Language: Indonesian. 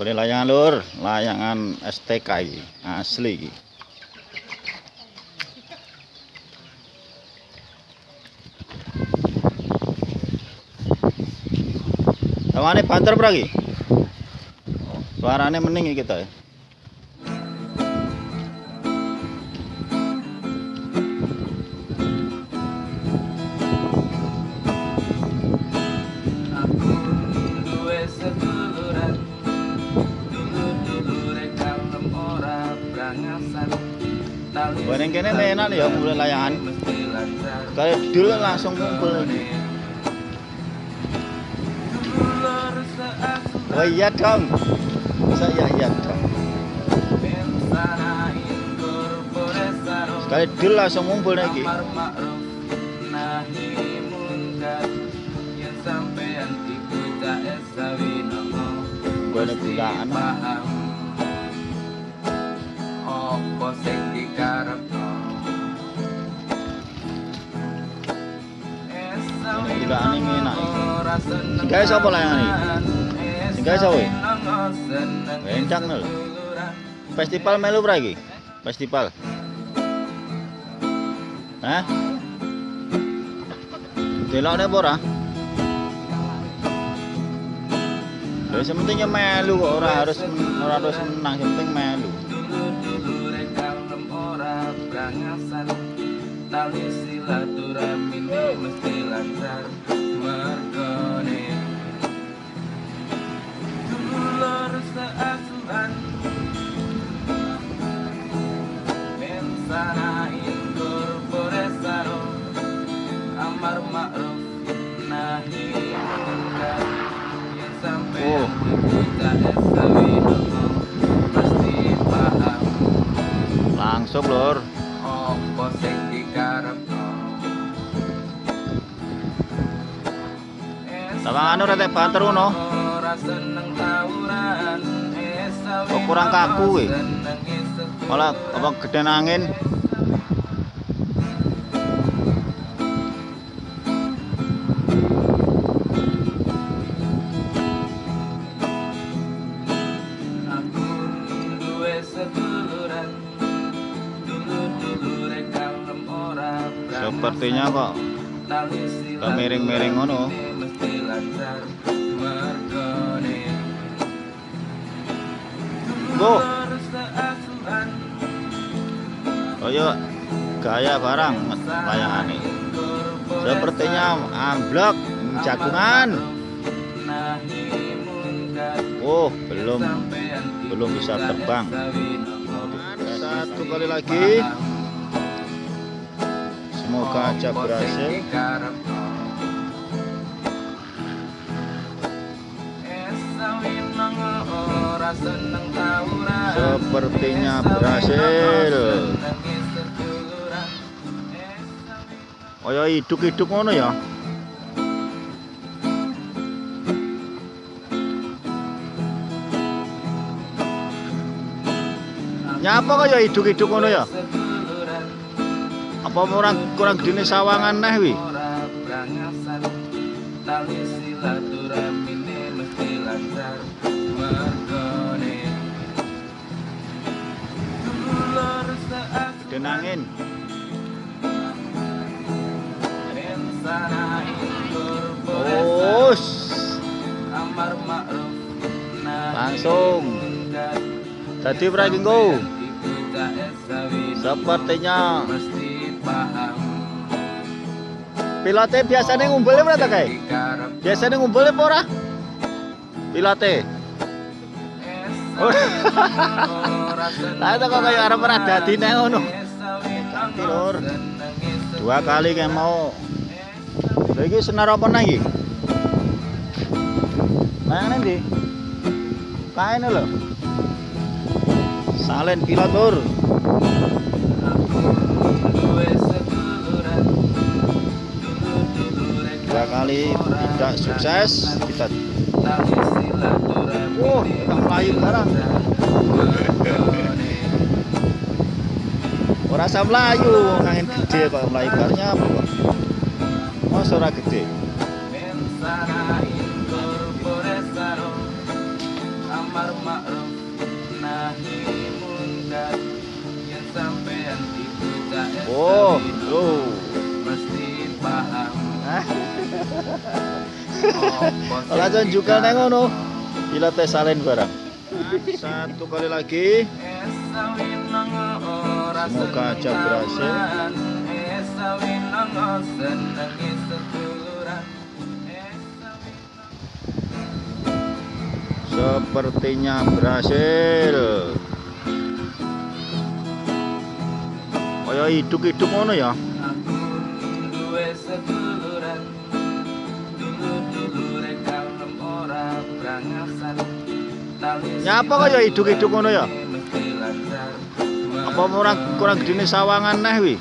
Boleh layangan lur, layangan STK iki, asli iki. Tawane banter iki? Suarane mending iki kita ya. Bareng kene enak ya mulai layangan. mesti lancar Kayak dulu langsung kumpul iki. Dulur seasuhan Oh iya dong. Saya iya dong. Bensanain korporesaro Sekali dulu langsung ngumpul iki. Amar ma'ruf nahi munkar Yang sampean iku tak esawi nomo Gue ada bukaan. Ini bukaan ini enak iki. Ora seneng Sing gawe sapa layangan iki? Seneng Bencang lho. seduluran. Festival melu pra iki? Festival. Hah? Delokne apa ora? Ya sing penting ya melu kok ora harus ora harus menang, yang penting melu. Tali silaturahmine mesti lancar. Mergone Dulur seasuhan. Mensanain korporesaro Amar ma'ruf nahi munkar Yang sampean Oh. kita esawi Pasti paham. Langsung lur. Apa sing Tawangan ora tak banter ngono. Kok kurang kaku eh. kowe. Malah apa gedhe nangin. Sepertinya kok gak miring-miring ngono. Dulur seasuhan Kaya gaya barang layangane. Sepertinya amblok jagungan. Oh, belum belum bisa terbang. Satu kali lagi. Semoga aja berhasil. Sepertinya berhasil. Esawi Kaya hiduk-hiduk ngono ya. Nyapa kaya hiduk-hiduk ngono ya? Apa kurang kurang gede sawangan neh wi? Ora brangasan. Tali silaturahmine mesti lancar mergone. Dulur seasuhan Gede angin. Rensanain korporesaro. Oh, Amar Langsung. tadi berarti go. Kita esawi Sepertinya pilotnya biasanya ngumpulnya berapa kayak? Dikarep Biasanya ngumpulnya apa ora? Ora seneng Lah itu kok kayak arep ora dadine ngono. Ganti, Lur. Dua kali kayak mau. Lha iki senar apa nang iki? Nang ndi? Kaene lho. Salen pilot lur. kali tidak sukses kita oh tentang pelayu sekarang. Merasa melayu angin gede kok melayu karnya apa kok masa gede. Oh loh Amar Ora juga neng ngono. Ila tes salen barang. Satu kali lagi. Semoga aja berhasil. Sepertinya berhasil. Kaya hidup-hidup ngono ya. Nyapa kaya hidup-hidup ngono ya? Apa kurang kurang gedene sawangan neh wi?